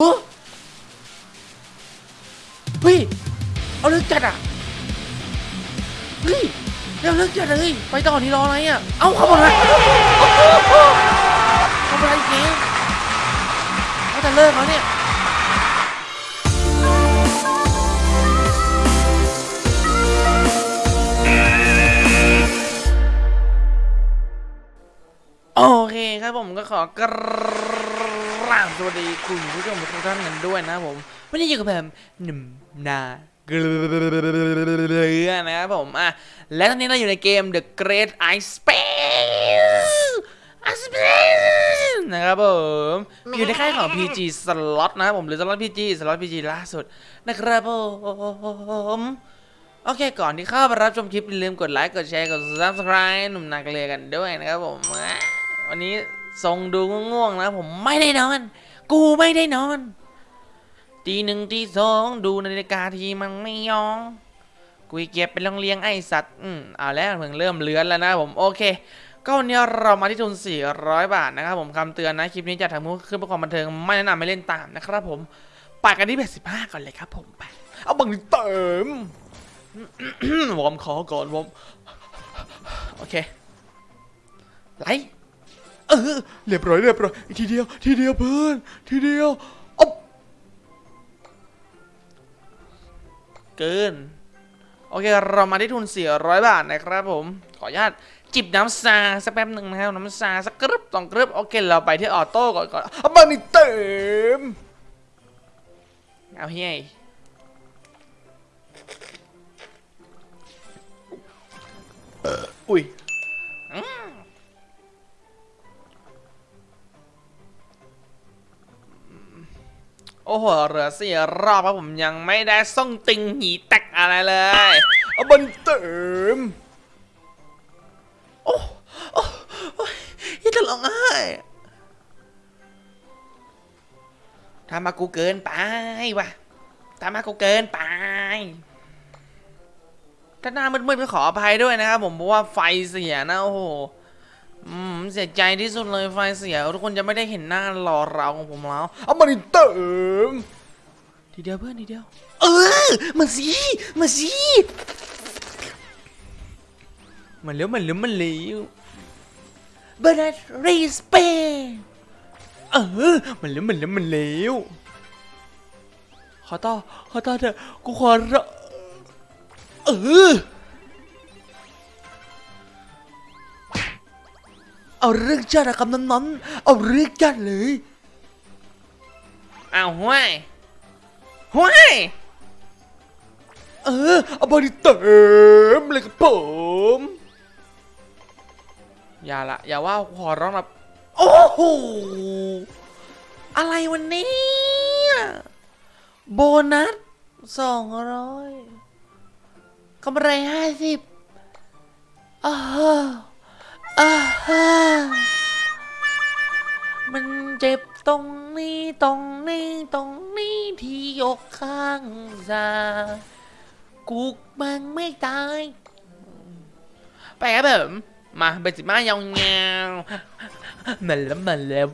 เฮ้ย เอาเรื่องจัดอะ เฮ้ยเอาเรื่องจัดเลย ไปต่อนี่รออะไรอะ เอาเข้ามาเลยทำอะไรอีกเนี่ยเขาจะเลิกแล้วเนี่ยโอเคครับผมก็ขอกราบสวัสดีคุณผู้ชมทุกท่านกันด้วยนะครับผมวันนี้อยู่กับผมหนุ่มนาเกลือนะครับผมอะและตอนนี้เราอยู่ในเกม The Great Ice Space Ice Space นะครับผมอยู่ในค่ายของ PG Slot นะครับผมหรือ Slot PG Slot PG ล่าสุดนะครับผมโอเค ก่อนที่เข้าไปรับชมคลิปอย่าลืมกดไลค์ กดแชร์ กด subscribe หนุ่มนาเกลือกันด้วยนะครับผมอะวันนี้ ทรงดูง่วงๆนะผมไม่ได้นอน กูไม่ได้นอนตีหนึ่งตีสองดูนาฬิกาทีมันไม่ยองกุยเก็บเป็นโรงเลี้ยงไอสัตว์ อืมเอาแล้วเพิ่งเริ่มเลื้อนแล้วนะผมโอเค ก็วันนี้เรามาที่ทุน 400 บาทนะครับผมคำเตือนนะ คลิปนี้จะทำขึ้นเพื่อความบันเทิงไม่แนะนำไม่เล่นตามนะครับผมไปกันที่85ก่อนเลยครับผมไปเอาบังเติมวอมคอก่อนวอมโอเคไหล เออเรียบร้อยเรียบร้อยทีเดียว ทีเดียวเพื่อน ทีเดียวอ๊บเกิน โอเค เรามาที่ทุน 400 บาทนะครับผม ขออนุญาตจิบน้ำซาสักแป๊บหนึ่งนะครับน้ำซาสักกรึบสองกรึบโอเค เราไปที่ออโต้ก่อนก่อนเอาบังนี่เต็ม เอาเฮ้ยอุ้ย โอ้โหเหลือสี่รอบครับผมยังไม่ได้ส่งติงหีแตกอะไรเลยเอาบันเติมโอ้โอ้โอ้ยยังจะร้องไห้ทำมากูเกินไปว่ะทำมากูเกินไปถ้าหน้ามืดๆก็ขออภัยด้วยนะครับผมเพราะว่าไฟเสียนะโอ้โห อืมเสียใจที่สุดเลยไฟเสีย ทุกคนจะไม่ได้เห็นหน้าหล่อเราของผมแล้ว เอามาดิเติมทีเดียวเพื่อนทีเดียว เออมาสิมาสิมันเลี้ยวมันเลี้ยวมันเลี้ยวบาร์รีสเปเออมันเลี้ยวมันเลี้ยวมันเลี้ยวขอต่อขอต่อเถอะกูขอร้องเออ เอาเรื่องจัดอะคำนั้นนั้นๆเอาเรื่องจัดเลยเอาห้วยห้วยเออเอาบอดี้เต็มเลยครับผมอย่าละอย่าว่าขอร้องนะโอ้โหอะไรวันนี้โบนัสสองร้อยกำไรห้าสิบอ้าว ข้างซ้ายกูมันไม่ตาย ไปครับผมมาเป็นสิมายาเงาวๆมาแล้วมาแล้ว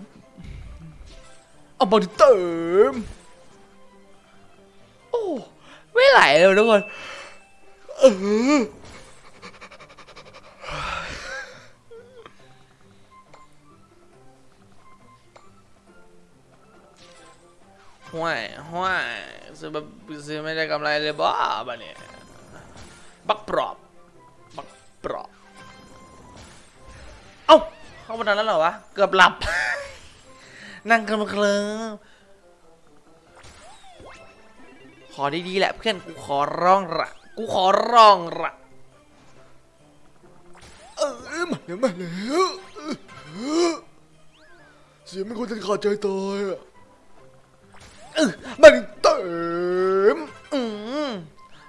เอาบอลเติมโอ้ไม่ไหลเลยทุกคนเออ ห่วยห่วยซื้อแบบซื้อไม่ได้กำไรเลยบ้าบ้าเนี่ยบักปรอบบักปรอบเอ้าเข้ามาทันแล้วเหรอวะเกือบหลับ นั่งกันมาเคลิ้มขอดีๆแหละเพื่อนกูขอร้องละกูขอร้องละเออมาแล้วมาแล้วเสียงไม่ควรจะขาดใจตายอะ เออมันเต็มอืม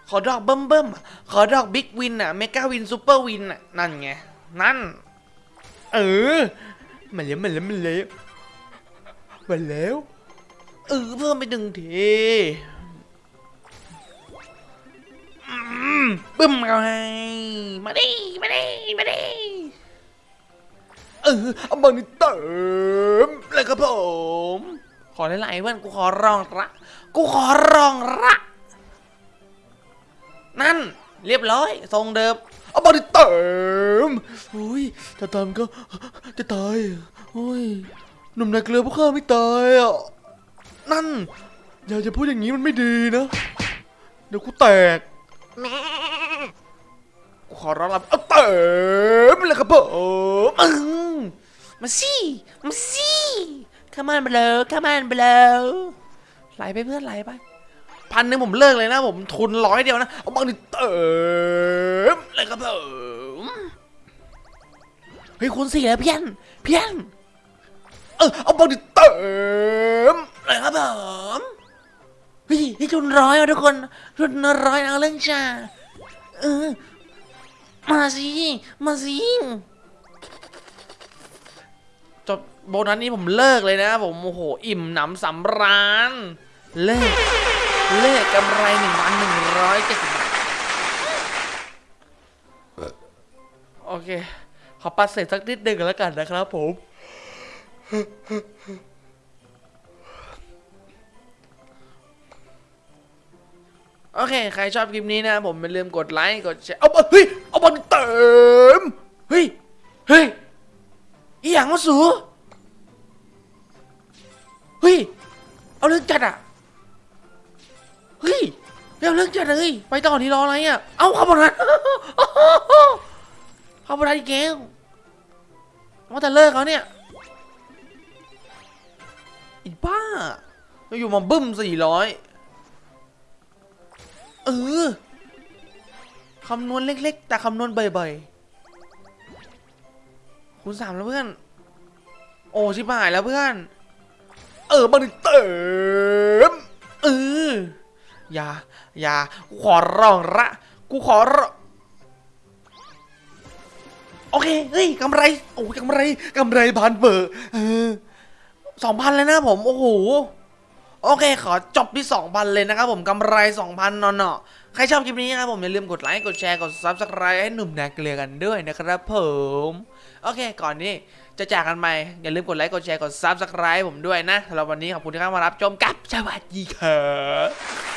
ขอดอกเบิ่มเบิ่มขอดอกบิ๊กวินอะเมกาวินซูเปอร์วินอะนั่นไง นั่น เออมาแล้วมาแล้วมาแล้วมาแล้วเออเพิ่มไปหนึ่งทีอืมบึ้มเอาให้มาดิมาดิมาดิเออเอามานี่เติมแล้วครับผม ขขอหลายๆเพื่อนกูขอร้องละกูขอร้องละนั่น เรียบร้อย ทรงเดิมเอามาดิเติมอุ้ยถ้าตามก็จะตายโอ้ยหนุ่มนายเกลือพวกข้าไม่ตายอะนั่น อย่าจะพูดอย่างนี้มันไม่ดีนะ เดี๋ยวกูแตกกูขอร้องละเอาเติมเลยครับผมมึงมาสิมาสิ ข้ามันไปเลยข้ามันไปเลยไหลไปเพื่อนไหลไปพันหนึ่งผมเลิกเลยนะผมทุนร้อยเดียวนะ เอามาดิเติมเลยครับผมเฮ้ยคุณสี่แล้วเพี้ยน เพี้ยน เออเอามาดิเติมเลยครับผมเฮ้ยนี่ทุนร้อยอะทุกคนทุนร้อยเอาเรื่องจ้าเออมาสิ มาสิจบ โบนัสนี้ผมเลิกเลยนะ ผมโอ้โหอิ่มหนำสำราญเลิกเลิกกำไรหนึ่งพันหนึ่งร้อยเจ็ดสิบบาทโอเค ขอปัดเศษสักนิดหนึ่งแล้วกันนะครับผม โอเค ใครชอบคลิปนี้นะ ผมอย่าลืมกดไลค์ กดแชร์ เอาเอามาเฮ้ย เอามาดิเติม เฮ้ย เฮ้ยอีหยังมาสูเฮ้ย เอาเรื่องจัดอะ เฮ้ยเอาเรื่องจัดเลย ไปต่อที่รออะไรอะ เอาเข้ามานะเข้ามาได้อีกแก้วว่าแต่เลิกแล้วเนี่ยอีบ้าอยู่มาบึ้มสี่ร้อยเออคำนวณเล็ก ๆ แต่คำนวณบ่อยๆคูณสามแล้วเพื่อน โอ้ชิบหายแล้วเพื่อน เออมาดิเติมเอออย่าอย่ากูขอร้องละกูขอร้องโอเค เฮ้ยกำไร โอ้ยกำไรกำไรพันเบอร์สองพันเลยนะผม โอ้โห โอเค ขอจบที่สองพันเลยนะครับผมกำไรสองพันนอนาะใครชอบคลิปนี้นะครับผมอย่าลืมกดไลค์กดแชร์กด subscribe ให้หนุ่มแนกเกลือกันด้วยนะครับผมโอเค ก่อนนี้จะจากกันไปอย่าลืมกดไลค์กดแชร์กด subscribe ผมด้วยนะสำหรับวันนี้ขอบคุณที่เข้ามารับชมกับสวัสดีครับ